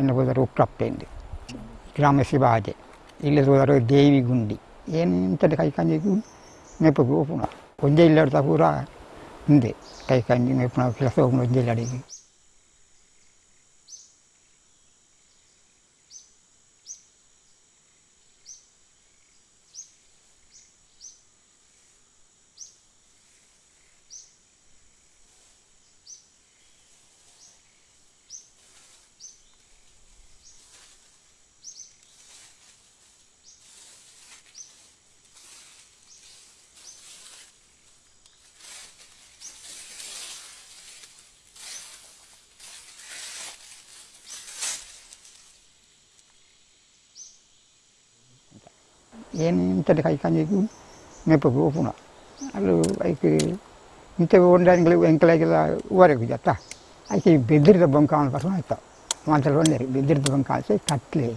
ಇನ್ನು ಹೋದರೆ ಉಪ್ರಾಪ್ತೆಂದು ಗ್ರಾಮ ಶಿವಾಜೆ ಇಲ್ಲಿ ಹೋದರೆ ದೇವಿ ಗುಂಡಿ ಏನು ಇಂಥದ್ದು ಕೈ ಕಂಜಿಗೂ ಮೇಪಗೂ ಪುನಃ ಒಂದೇ ಇಲ್ಲಾಡ್ತಾ ಪೂರ ಹಿಂದೆ ಕೈ ಕಂಜಿ ಮೇಪುಣ ಕೆಲಸ ಹೋಗಿ ಒಂದೇ ಇಲ್ಲಾಡಿಗೆ ఏమి ఇంతటి హైక్ అని చెప్పి నేపు ఊపున వాళ్ళు అయితే ఇంత ఉండడానికి వెంకటేజ్ వరకు చేత అయితే ఈ బెదిరిత బొంకాల కోసం అవుతాం మంచిగా ఉండేది బెదిరిత బొంకాల్సి కట్టలే.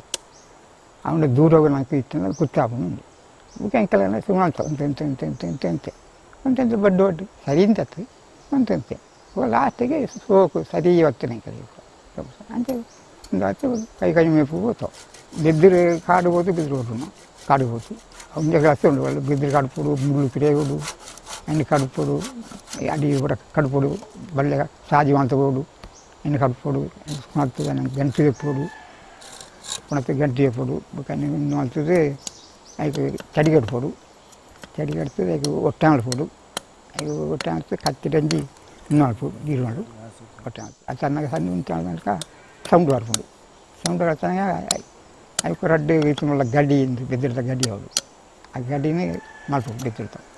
అవును దూరంగా నాకు ఇస్తుంది కుర్చాపం ఉంది. వెంకటేనా సింహాలతో ఇంత ఇంత ఇంత ఇంత ఇంత ఇంత ఇంత బడ్డు ఒకటి. సరింత ఇంత ఇంత లాస్ట్కి సోకు సరి వస్తున్నాయి ఇంకా అంటే పైకాయ మేపు పోతాం. బెద్దరు కాడు పోతే బెదిరి పోతున్నాం బెదిరి పోతున్నాం కాడు ఉండే వస్తూ ఉండేవాళ్ళు బెదిరి కడుపుడు ముళ్ళు తిరేగుడు అన్ని కడుపుడు అడి కూడా కడుపుడు బల్లెగా సాజివంతగోడు అన్ని కడుపుడు గంట చెప్పుడు కొనత గంట చెప్పుడు కానీ వంతుది అయితే చడి కడుపుడు చడి కడితే అయితే ఒట్టామలు పోడు అవి ఒట్టామలు కత్తి రంజి ఉన్నాడు గీరువాడు ఒట్టామలు అది సన్నగా సన్ని ఉంటాడు కనుక సౌండ్ వరపుడు సౌండ్ వరచనగా అవి రెడ్డు ఇతను గడ్డి బెదిరిత గడ్డి అవడు ఆ గడ్డిని మలుపు బెదిరితాం కేకులు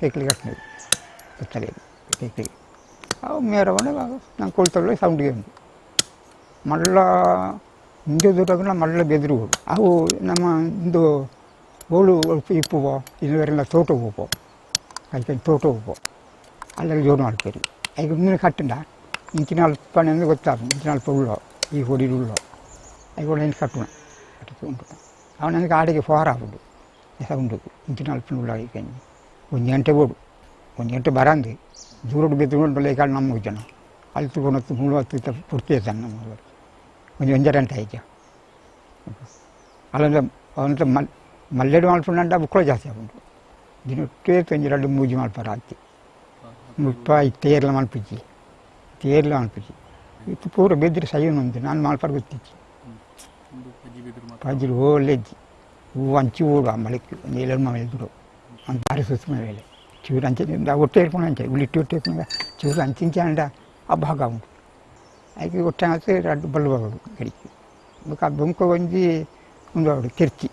ಕೇಕ್ಲಿಗೆ ಸುತ್ತಲೇ ಕೇಕ್ಲಿಗೆ ಅವು ಮೇರವನ್ನ ನಂಗೆ ಸೌಂಡ್ ಸೌಂಡಿಗೆ ಉಂಟು. ಮಳ್ಳ, ಹಿಂದೆ ದೂರಗನ ಮಳ್ಳ ಬೆದರು ಅವು ನಮ್ಮ ಇಂದು ಬೋಳು ಇಪ್ಪುವ ಇನ್ನವರೆಲ್ಲ ತೋಟ ಹೋಗೋ ಅದಕ್ಕೆ ತೋಟ ಹೋಗೋ ಅಲ್ಲೆಲ್ಲ ಜೋರು ಮಾಡ್ತೀರಿ ಈಗ ಮುಂದಿನ ಕಟ್ಟಂಡ ಇಂಚಿನ ಅಲ್ಪಣೆ ಅಂದರೆ ಗೊತ್ತಾಗ. ಇಂಚಿನ ಅಲ್ಪ ಉಳ್ಳೋ. ಈ ಹೊಡಿ ಉಳ್ಳೋ. ಅವು ಏನು ಕಟ್ಟೋಣ. ಕಟ್ಟಿಸಿ ಉಂಟು. ಅವನಿಗೆ ಆಡಿಗೆ ಫೋಹಾರ ಆಗ್ಬಿಡು ಸೌಂಡು ಇಂಚಿನ ಅಲ್ಪ ಉಳ್ಳೋ ಈಗ ಒಂದು ಗಂಟೆ ಓಡು ಒಂದು ಗಂಟೆ ಬರಂದು ದೂರಡು ಬೆದ್ದುಕೊಂಡು ಲೇಕಾಡು ನಮ್ಮ ಜನ ಅಲ್ಲಿ ತಗೊಂಡು ಮೂಳು ಹತ್ತು ಪೂರ್ತಿ ಇದ್ದಾನೆ ನಮ್ಮ ಒಂದು ಒಂಜ ಗಂಟೆ ಆಯ್ತು ಅಲ್ಲಂದ್ರೆ ಅವಂತ ಮಲ್ ಮಲ್ಲೆಡು ಮಾಡ್ಕೊಂಡ ಬುಕ್ಕಳು ಜಾಸ್ತಿ ಆಗ್ಬಿಟ್ಟು ದಿನೊಟ್ಟೇ ತಂಜಿ ಎರಡು ಮೂಜಿ ಮಾಡ್ಪಾರ ಹಾಕಿ ಮುಪ್ಪ ಈ ತೇರ್ಲ ಮಲ್ಪಿಚ್ಚಿ ತೇರ್ಲ ಮಲ್ಪಿಚ್ಚಿ ಇತ್ತು ಪೂರ ಬೆದ್ರಿ ಸೈ ಒಂದು ನಾನು ಮಾಡ್ಪಾರ ಗೊತ್ತಿಚ್ಚಿ ಪಜ್ಜಿಲು ಓಲೆಜ್ಜಿ ಹೂವು ಹಂಚಿ ಓಡು ಆ ಮಳೆಗೆ ಒಂದು ಏಳು మన భార్య చూసుకుని వెళ్ళి చివరి అంచే ఒట్టు వేసుకున్నాను అంచే. ఇట్టి ఇట్టి ఒట్టేసుకున్నా చివరి అంచే ఆ బాగా ఉంది అయితే ఒట్టే రెండు బళ్ళు బాగుడు గడిచి ఒక బొంక వంచి ఉండేవాడు కెర్చి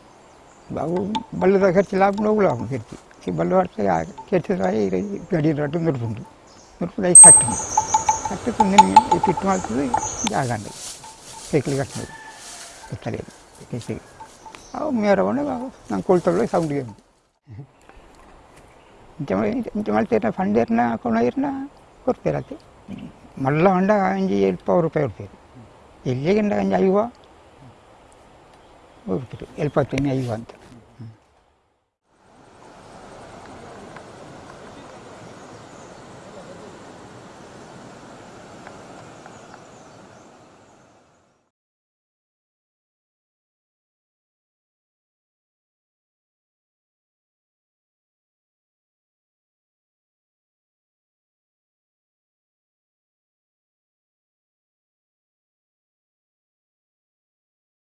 బాబు బళ్ళు ఖర్చు లాభం లాభం కెర్చి ఈ బళ్ళు పడితే కెర్చి గడి రట్టు నురుపుండు నురుపులు అవి కట్టింది కట్టుకుంది ఈ తిట్టు మాత్రం జాగండి సైకిల్ కట్టినది. ఉండే బాబు. నా కొలతల్లో సౌండ్ చేయండి. ಜಮಳ್ತೀರ್ನ ಫಂಡೀರ್ನ ಕೊಣೀರ್ನ ಕೊಡ್ತೀರತ್ತೆ ಮಲ್ಲ ಹೊಂಡ ಅಂಜಿ ಎಲ್ಪ ರೂಪಾಯಿ ಕೊಡ್ತೀರಿ. ಇಲ್ಲಿಗೆ ಐವ? ಕೊಡ್ತೀರಿ ಎಲ್ಪತ್ತೀನಿ ಐವ ಅಂತ.